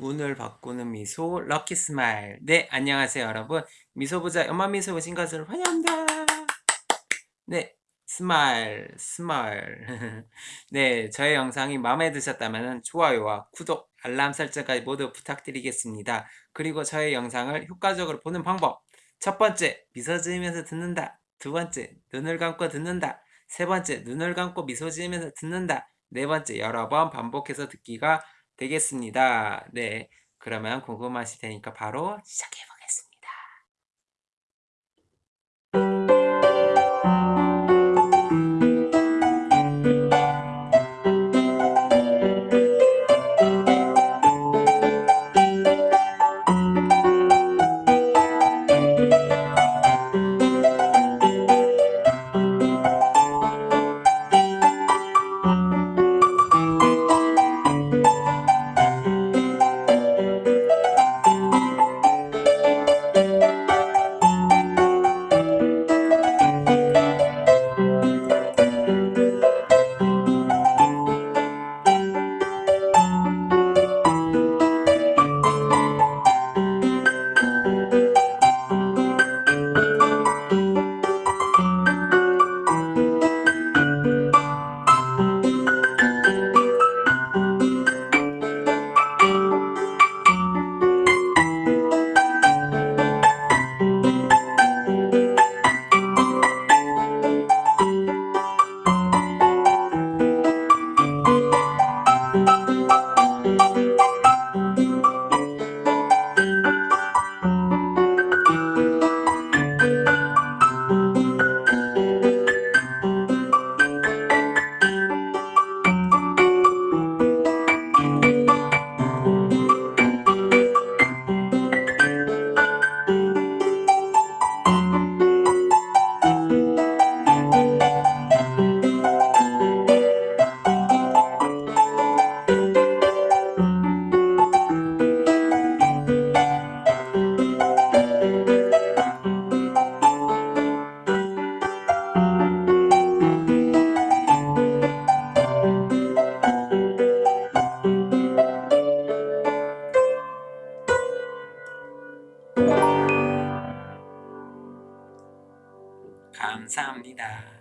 운을 바꾸는 미소 lucky smile 네 안녕하세요 여러분. 미소보자 연마 미소 오신 것을 환영합니다. 네 smile smile 네 저의 영상이 마음에 드셨다면 좋아요와 구독 알람 설정까지 모두 부탁드리겠습니다. 그리고 저의 영상을 효과적으로 보는 방법. 첫 번째 미소 지으면서 듣는다. 두 번째 눈을 감고 듣는다. 세 번째 눈을 감고 미소 지으면서 듣는다. 네 번째 여러 번 반복해서 듣기가 되겠습니다. 네, 그러면 궁금하실 테니까 바로 시작해 보겠습 감사합니다.